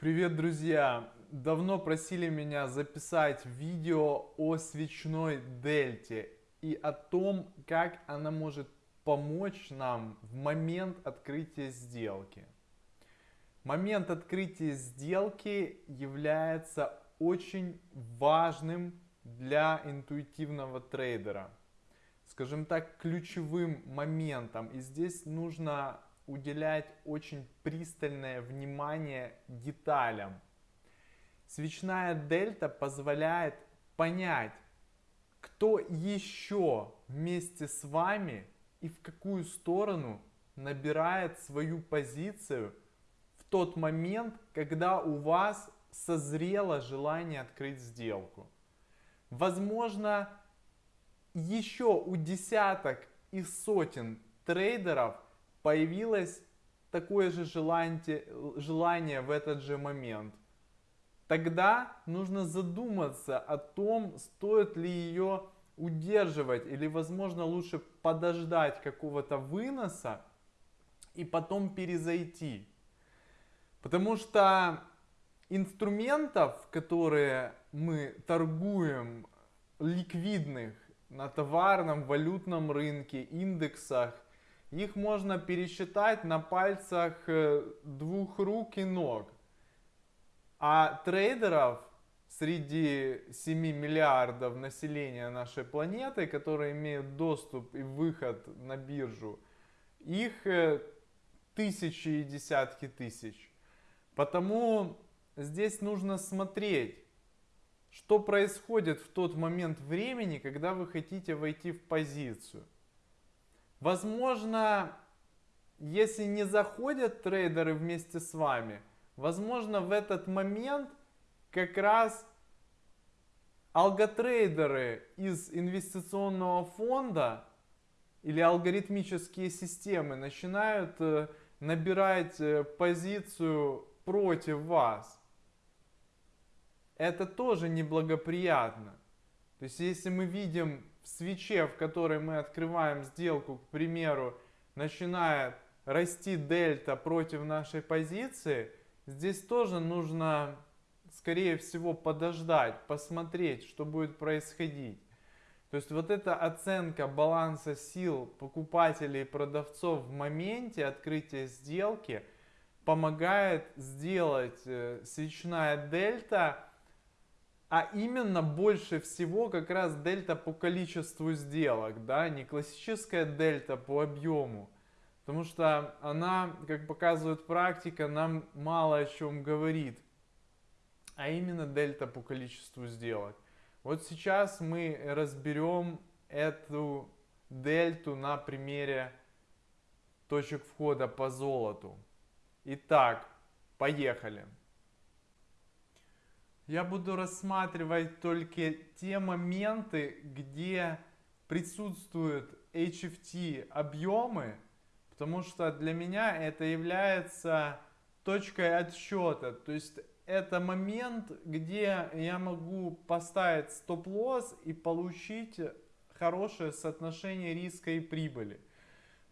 Привет, друзья! Давно просили меня записать видео о свечной дельте и о том, как она может помочь нам в момент открытия сделки. Момент открытия сделки является очень важным для интуитивного трейдера. Скажем так, ключевым моментом. И здесь нужно уделять очень пристальное внимание деталям. Свечная дельта позволяет понять, кто еще вместе с вами и в какую сторону набирает свою позицию в тот момент, когда у вас созрело желание открыть сделку. Возможно, еще у десяток и сотен трейдеров – появилось такое же желание, желание в этот же момент, тогда нужно задуматься о том, стоит ли ее удерживать или возможно лучше подождать какого-то выноса и потом перезайти. Потому что инструментов, которые мы торгуем, ликвидных на товарном, валютном рынке, индексах – их можно пересчитать на пальцах э, двух рук и ног. А трейдеров среди 7 миллиардов населения нашей планеты, которые имеют доступ и выход на биржу, их э, тысячи и десятки тысяч. Потому здесь нужно смотреть, что происходит в тот момент времени, когда вы хотите войти в позицию. Возможно, если не заходят трейдеры вместе с вами, возможно в этот момент как раз алготрейдеры из инвестиционного фонда или алгоритмические системы начинают э, набирать э, позицию против вас. Это тоже неблагоприятно. То есть если мы видим свече, в которой мы открываем сделку, к примеру, начинает расти дельта против нашей позиции, здесь тоже нужно, скорее всего, подождать, посмотреть, что будет происходить. То есть вот эта оценка баланса сил покупателей и продавцов в моменте открытия сделки помогает сделать э, свечная дельта а именно больше всего как раз дельта по количеству сделок, да, не классическая дельта по объему. Потому что она, как показывает практика, нам мало о чем говорит. А именно дельта по количеству сделок. Вот сейчас мы разберем эту дельту на примере точек входа по золоту. Итак, поехали я буду рассматривать только те моменты, где присутствуют HFT объемы, потому что для меня это является точкой отсчета. То есть это момент, где я могу поставить стоп-лосс и получить хорошее соотношение риска и прибыли.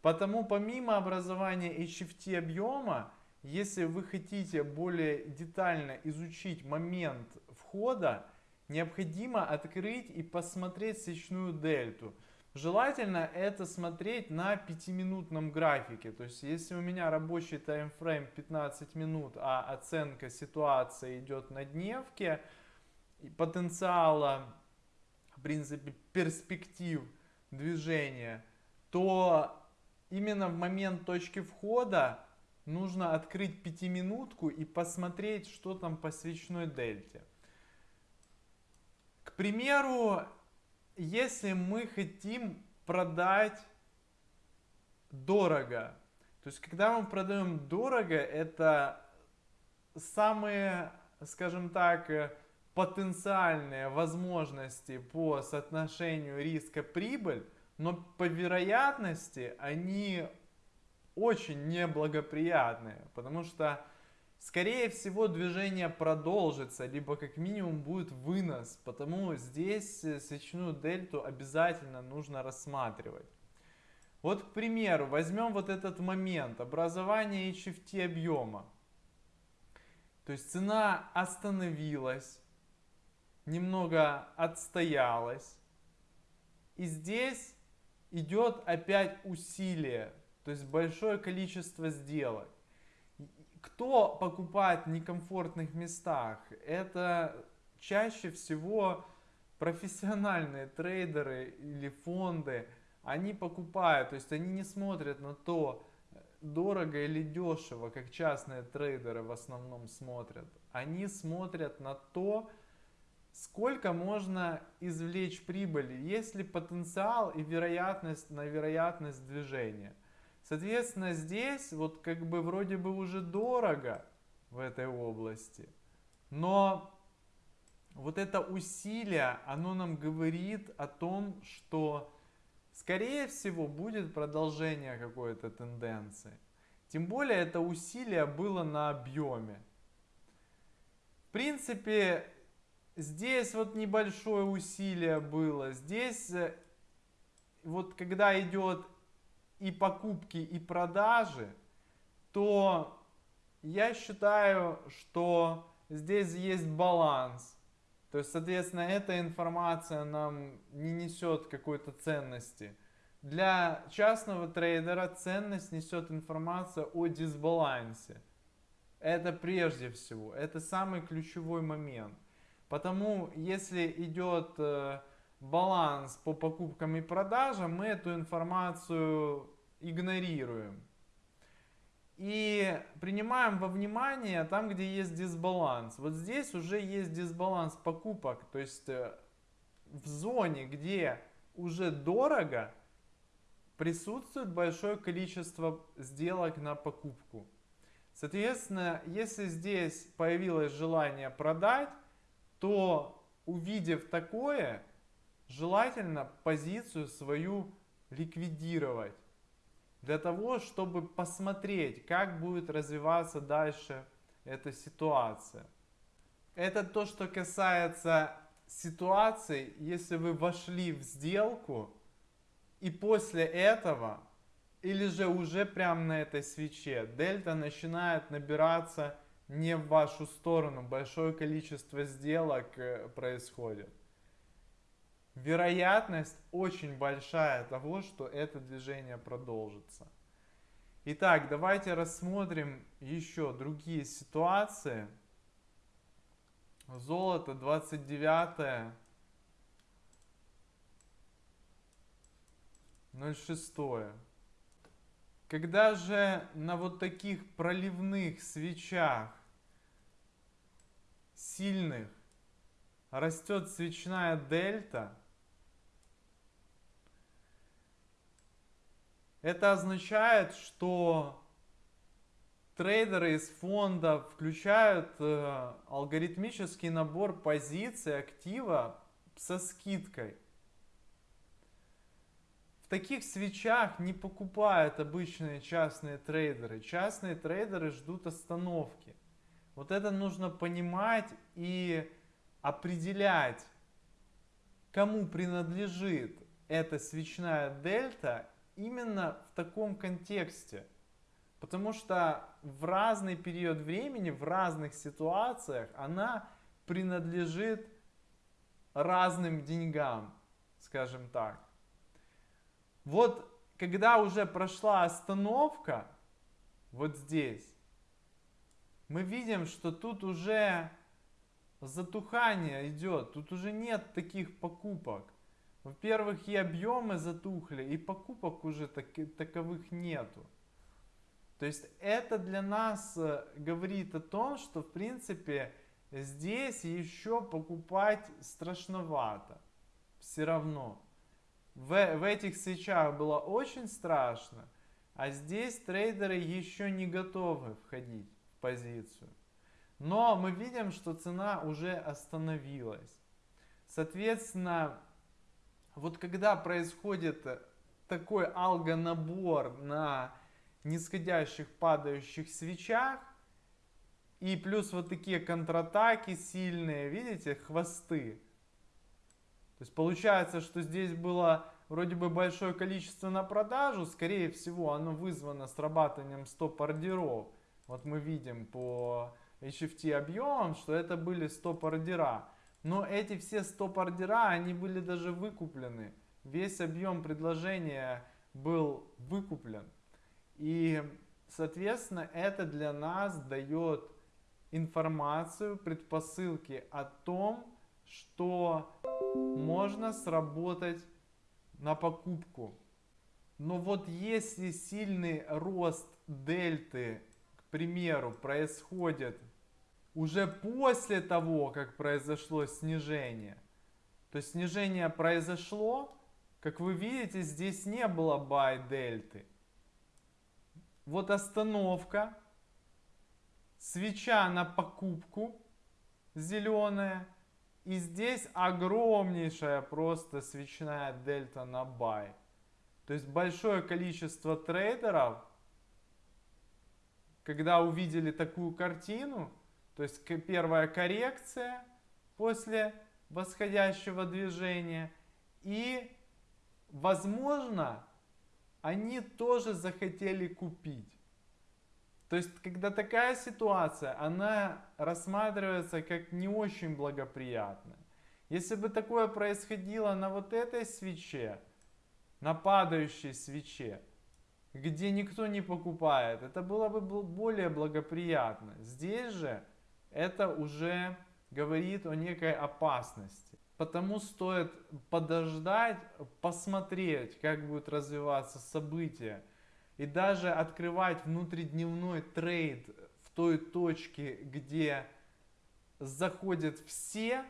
Потому помимо образования HFT объема, если вы хотите более детально изучить момент входа, необходимо открыть и посмотреть свечную дельту. Желательно это смотреть на 5-минутном графике. То есть, если у меня рабочий таймфрейм 15 минут, а оценка ситуации идет на дневке, потенциала, в принципе, перспектив движения, то именно в момент точки входа нужно открыть пятиминутку и посмотреть, что там по свечной дельте. К примеру, если мы хотим продать дорого, то есть когда мы продаем дорого, это самые, скажем так, потенциальные возможности по соотношению риска-прибыль, но по вероятности они очень неблагоприятные, потому что, скорее всего, движение продолжится, либо как минимум будет вынос, потому здесь э, свечную дельту обязательно нужно рассматривать. Вот, к примеру, возьмем вот этот момент, образование HFT объема. То есть цена остановилась, немного отстоялась. И здесь идет опять усилие, то есть большое количество сделок. Кто покупает в некомфортных местах? Это чаще всего профессиональные трейдеры или фонды. Они покупают, то есть они не смотрят на то, дорого или дешево, как частные трейдеры в основном смотрят. Они смотрят на то, сколько можно извлечь прибыли, есть ли потенциал и вероятность на вероятность движения. Соответственно, здесь вот как бы вроде бы уже дорого в этой области, но вот это усилие, оно нам говорит о том, что скорее всего будет продолжение какой-то тенденции. Тем более это усилие было на объеме. В принципе, здесь вот небольшое усилие было. Здесь э, вот когда идет и покупки, и продажи, то я считаю, что здесь есть баланс. То есть, соответственно, эта информация нам не несет какой-то ценности. Для частного трейдера ценность несет информация о дисбалансе. Это прежде всего, это самый ключевой момент. Потому если идет э, баланс по покупкам и продажам, мы эту информацию игнорируем. И принимаем во внимание там, где есть дисбаланс. Вот здесь уже есть дисбаланс покупок. То есть э, в зоне, где уже дорого, присутствует большое количество сделок на покупку. Соответственно, если здесь появилось желание продать, то увидев такое, желательно позицию свою ликвидировать для того, чтобы посмотреть, как будет развиваться дальше эта ситуация. Это то, что касается ситуации, если вы вошли в сделку, и после этого, или же уже прямо на этой свече, дельта начинает набираться не в вашу сторону, большое количество сделок э, происходит вероятность очень большая того, что это движение продолжится. Итак, давайте рассмотрим еще другие ситуации. Золото 29 06. Когда же на вот таких проливных свечах сильных растет свечная дельта, Это означает, что трейдеры из фонда включают э, алгоритмический набор позиций актива со скидкой. В таких свечах не покупают обычные частные трейдеры. Частные трейдеры ждут остановки. Вот это нужно понимать и определять, кому принадлежит эта свечная дельта именно в таком контексте. Потому что в разный период времени, в разных ситуациях она принадлежит разным деньгам, скажем так. Вот когда уже прошла остановка, вот здесь, мы видим, что тут уже затухание идет, тут уже нет таких покупок. Во-первых, и объемы затухли, и покупок уже так, таковых нету. То есть это для нас э, говорит о том, что в принципе здесь еще покупать страшновато. Все равно. В, в этих свечах было очень страшно, а здесь трейдеры еще не готовы входить в позицию. Но мы видим, что цена уже остановилась. Соответственно, вот когда происходит такой алгонабор на нисходящих падающих свечах, и плюс вот такие контратаки сильные, видите, хвосты. То есть получается, что здесь было вроде бы большое количество на продажу, скорее всего оно вызвано срабатыванием стоп-ордеров. Вот мы видим по HFT объемом, что это были стоп-ордера. Но эти все стоп-ордера, они были даже выкуплены. Весь объем предложения был выкуплен. И, соответственно, это для нас дает информацию, предпосылки о том, что можно сработать на покупку. Но вот если сильный рост дельты, к примеру, происходит уже после того, как произошло снижение, то есть снижение произошло, как вы видите, здесь не было buy дельты. Вот остановка, свеча на покупку зеленая, и здесь огромнейшая просто свечная дельта на buy. То есть большое количество трейдеров, когда увидели такую картину, то есть первая коррекция после восходящего движения, и, возможно, они тоже захотели купить. То есть, когда такая ситуация, она рассматривается как не очень благоприятная. Если бы такое происходило на вот этой свече, на падающей свече, где никто не покупает, это было бы более благоприятно. Здесь же это уже говорит о некой опасности. Потому стоит подождать, посмотреть, как будут развиваться события. И даже открывать внутридневной трейд в той точке, где заходят все,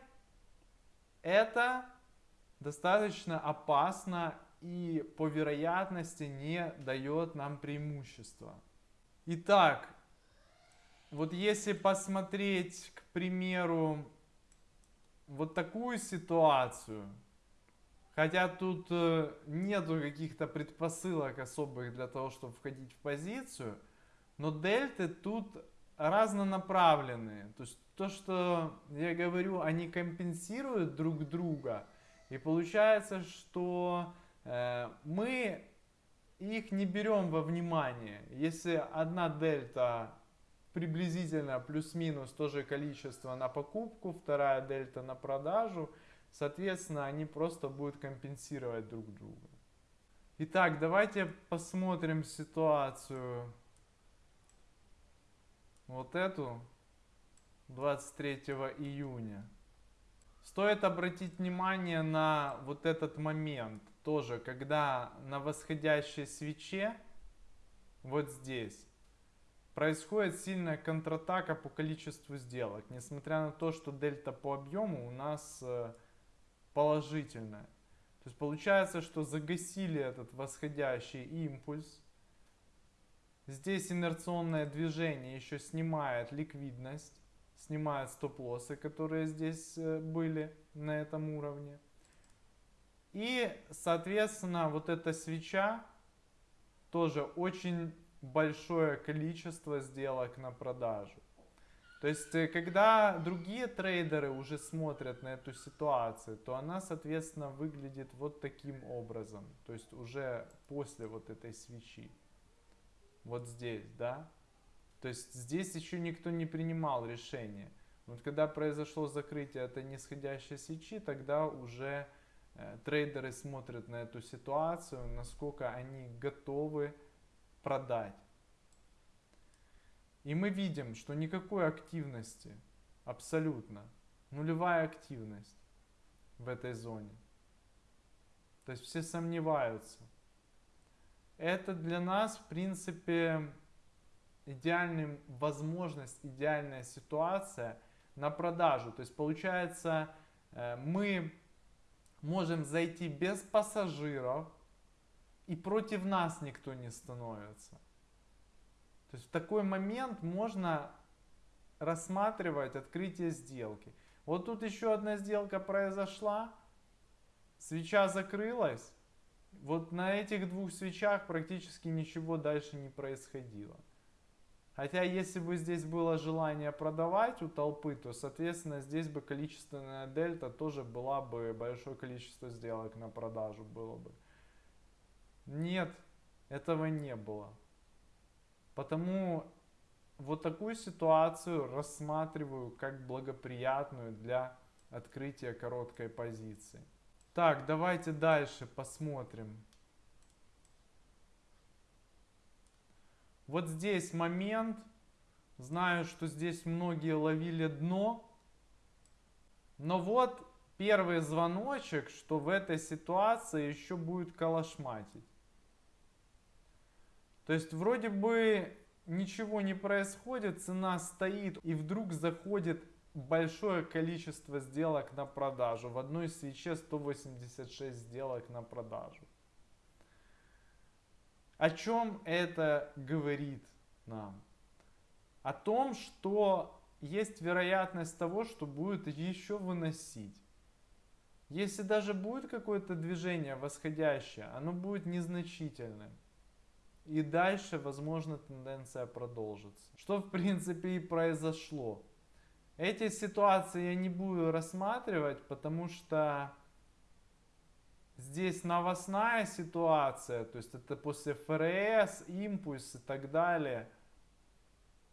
это достаточно опасно и по вероятности не дает нам преимущества. Итак, вот если посмотреть, к примеру, вот такую ситуацию, хотя тут э, нету каких-то предпосылок особых для того, чтобы входить в позицию, но дельты тут разнонаправленные. То есть то, что я говорю, они компенсируют друг друга. И получается, что Э, мы их не берем во внимание. Если одна дельта приблизительно плюс-минус то же количество на покупку, вторая дельта на продажу, соответственно, они просто будут компенсировать друг друга. Итак, давайте посмотрим ситуацию вот эту 23 июня. Стоит обратить внимание на вот этот момент тоже, когда на восходящей свече, вот здесь, происходит сильная контратака по количеству сделок, несмотря на то, что дельта по объему у нас э, положительная. То есть получается, что загасили этот восходящий импульс. Здесь инерционное движение еще снимает ликвидность, снимает стоп-лоссы, которые здесь э, были на этом уровне. И, соответственно, вот эта свеча тоже очень большое количество сделок на продажу. То есть, э, когда другие трейдеры уже смотрят на эту ситуацию, то она, соответственно, выглядит вот таким образом. То есть, уже после вот этой свечи. Вот здесь, да? То есть, здесь еще никто не принимал решение. Вот когда произошло закрытие этой нисходящей свечи, тогда уже Э, трейдеры смотрят на эту ситуацию, насколько они готовы продать. И мы видим, что никакой активности, абсолютно, нулевая активность в этой зоне. То есть все сомневаются. Это для нас, в принципе, идеальная возможность, идеальная ситуация на продажу. То есть получается, э, мы можем зайти без пассажиров, и против нас никто не становится. То есть в такой момент можно рассматривать открытие сделки. Вот тут еще одна сделка произошла, свеча закрылась, вот на этих двух свечах практически ничего дальше не происходило. Хотя если бы здесь было желание продавать у толпы, то соответственно здесь бы количественная дельта тоже была бы большое количество сделок на продажу было бы. Нет, этого не было. Потому вот такую ситуацию рассматриваю как благоприятную для открытия короткой позиции. Так, давайте дальше посмотрим. Вот здесь момент. Знаю, что здесь многие ловили дно. Но вот первый звоночек, что в этой ситуации еще будет калашматить. То есть вроде бы ничего не происходит, цена стоит и вдруг заходит большое количество сделок на продажу. В одной свече 186 сделок на продажу. О чем это говорит нам? О том, что есть вероятность того, что будет еще выносить. Если даже будет какое-то движение восходящее, оно будет незначительным. И дальше, возможно, тенденция продолжится. Что, в принципе, и произошло. Эти ситуации я не буду рассматривать, потому что здесь новостная ситуация, то есть это после ФРС, импульс и так далее.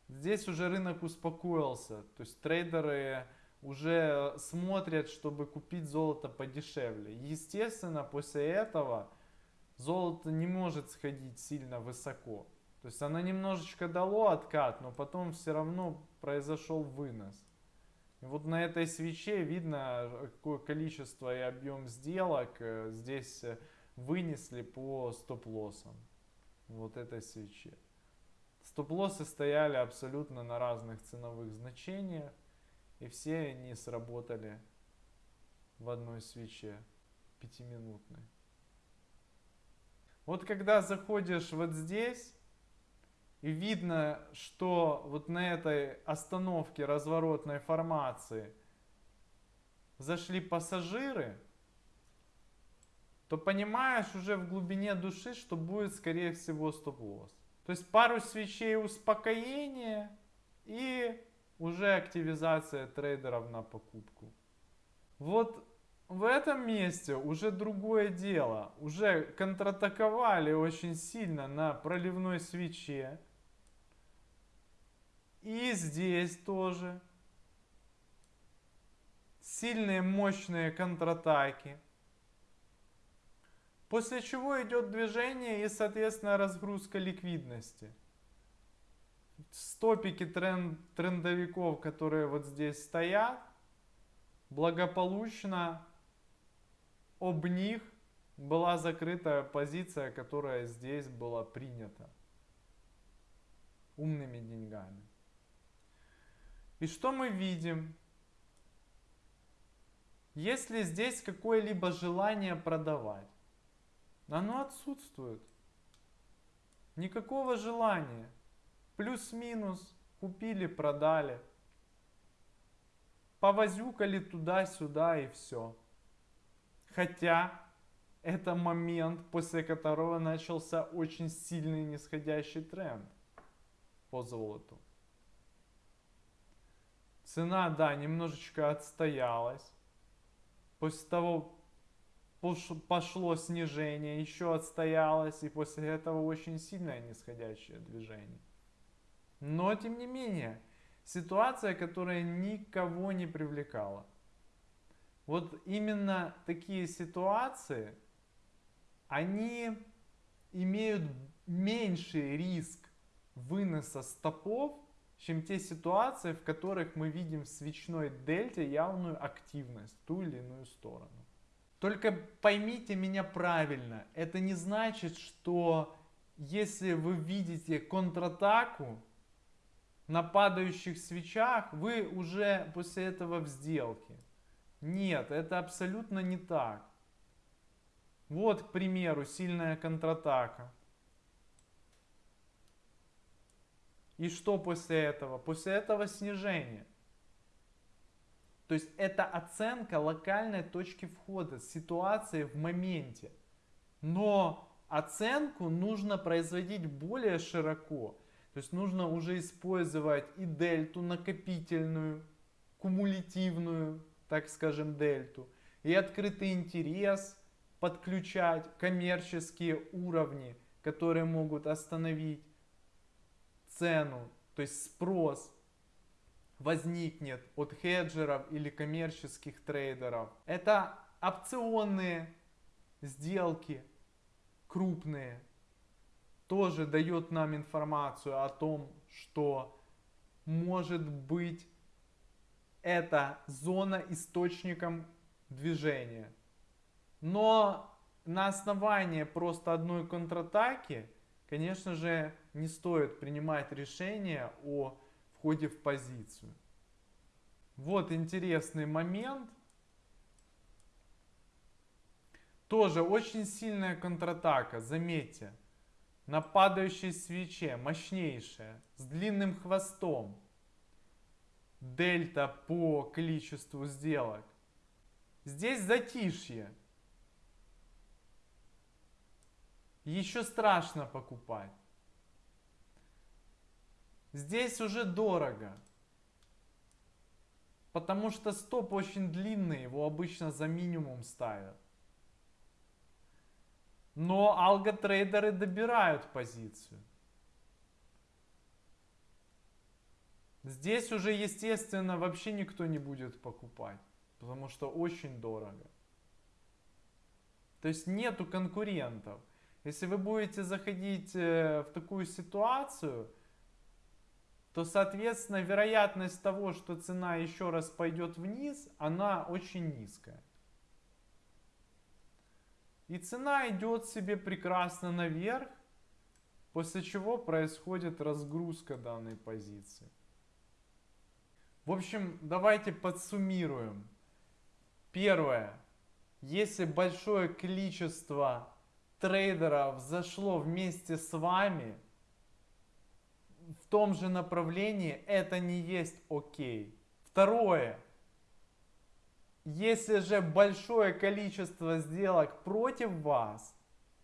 Здесь уже рынок успокоился, то есть трейдеры уже смотрят, чтобы купить золото подешевле. Естественно, после этого золото не может сходить сильно высоко. То есть оно немножечко дало откат, но потом все равно произошел вынос. И вот на этой свече видно, какое количество и объем сделок э, здесь э, вынесли по стоп-лоссам. Вот этой свече. Стоп-лоссы стояли абсолютно на разных ценовых значениях. И все они сработали в одной свече пятиминутной. Вот когда заходишь вот здесь, и видно, что вот на этой остановке разворотной формации зашли пассажиры, то понимаешь уже в глубине души, что будет скорее всего стоп-лосс. То есть пару свечей успокоения и уже активизация трейдеров на покупку. Вот в этом месте уже другое дело. Уже контратаковали очень сильно на проливной свече. И здесь тоже. Сильные, мощные контратаки. После чего идет движение и, соответственно, разгрузка ликвидности. Стопики тренд, трендовиков, которые вот здесь стоят, благополучно об них была закрыта позиция, которая здесь была принята умными деньгами. И что мы видим? Если здесь какое-либо желание продавать, оно отсутствует. Никакого желания. Плюс-минус, купили, продали. Повозюкали туда-сюда и все. Хотя это момент, после которого начался очень сильный нисходящий тренд по золоту. Цена, да, немножечко отстоялась. После того пошло снижение, еще отстоялось, и после этого очень сильное нисходящее движение. Но, тем не менее, ситуация, которая никого не привлекала. Вот именно такие ситуации, они имеют меньший риск выноса стопов, чем те ситуации, в которых мы видим в свечной дельте явную активность ту или иную сторону. Только поймите меня правильно, это не значит, что если вы видите контратаку на падающих свечах, вы уже после этого в сделке. Нет, это абсолютно не так. Вот, к примеру, сильная контратака. И что после этого? После этого снижение. То есть это оценка локальной точки входа, ситуации в моменте. Но оценку нужно производить более широко. То есть нужно уже использовать и дельту накопительную, кумулятивную, так скажем, дельту, и открытый интерес подключать, коммерческие уровни, которые могут остановить цену. То есть спрос возникнет от хеджеров или коммерческих трейдеров. Это опционные сделки, крупные, тоже дает нам информацию о том, что может быть эта зона источником движения. Но на основании просто одной контратаки, конечно же, не стоит принимать решение о входе в позицию. Вот интересный момент. Тоже очень сильная контратака, заметьте. На падающей свече, мощнейшая, с длинным хвостом. Дельта по количеству сделок. Здесь затишье. Еще страшно покупать. Здесь уже дорого. Потому что стоп очень длинный, его обычно за минимум ставят. Но алготрейдеры добирают позицию. Здесь уже, естественно, вообще никто не будет покупать, потому что очень дорого. То есть нету конкурентов. Если вы будете заходить э, в такую ситуацию, то, соответственно, вероятность того, что цена еще раз пойдет вниз, она очень низкая. И цена идет себе прекрасно наверх, после чего происходит разгрузка данной позиции. В общем, давайте подсуммируем. Первое. Если большое количество трейдеров зашло вместе с вами в том же направлении, это не есть окей. Второе. Если же большое количество сделок против вас,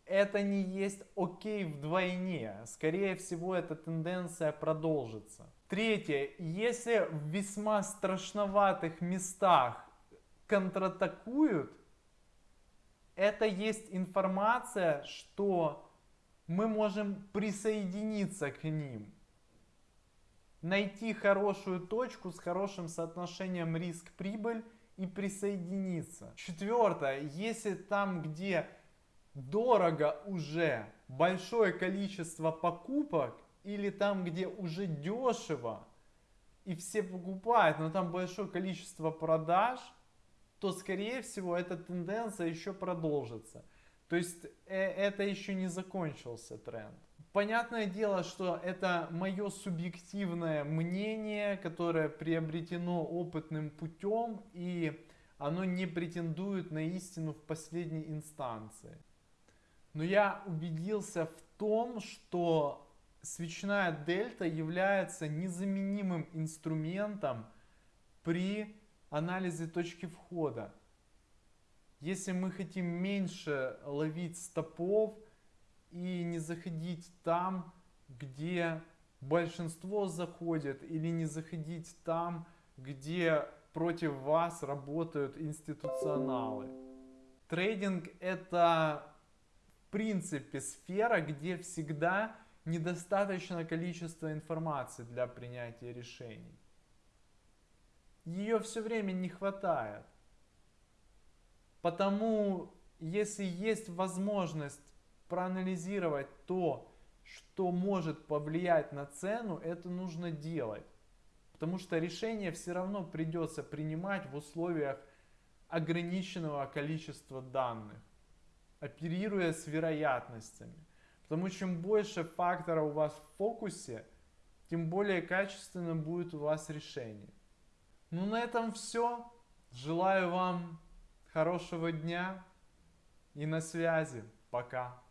это не есть окей вдвойне. Скорее всего, эта тенденция продолжится. Третье. Если в весьма страшноватых местах контратакуют, это есть информация, что мы можем присоединиться к ним. Найти хорошую точку с хорошим соотношением риск-прибыль и присоединиться. Четвертое, если там, где дорого уже большое количество покупок, или там, где уже дешево, и все покупают, но там большое количество продаж, то, скорее всего, эта тенденция еще продолжится. То есть э, это еще не закончился тренд. Понятное дело, что это мое субъективное мнение, которое приобретено опытным путем, и оно не претендует на истину в последней инстанции. Но я убедился в том, что свечная дельта является незаменимым инструментом при анализе точки входа. Если мы хотим меньше ловить стопов, и не заходить там, где большинство заходит, или не заходить там, где против вас работают институционалы. Трейдинг это в принципе сфера, где всегда недостаточно количество информации для принятия решений. Ее все время не хватает. Потому, если есть возможность проанализировать то, что может повлиять на цену, это нужно делать. Потому что решение все равно придется принимать в условиях ограниченного количества данных, оперируя с вероятностями. Потому что чем больше факторов у вас в фокусе, тем более качественным будет у вас решение. Ну на этом все. Желаю вам хорошего дня и на связи. Пока.